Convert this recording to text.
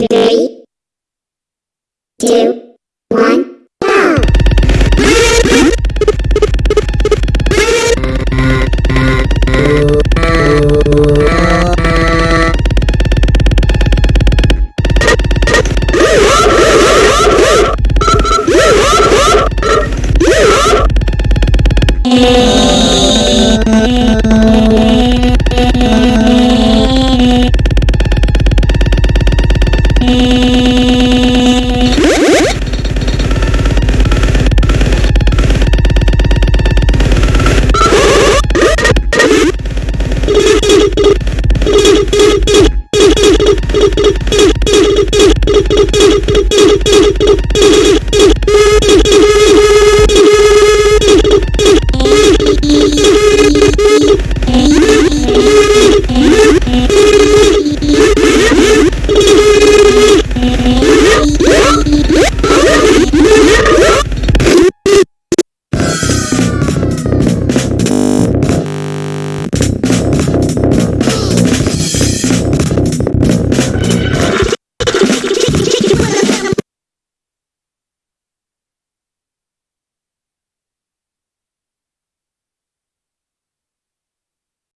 Three, two,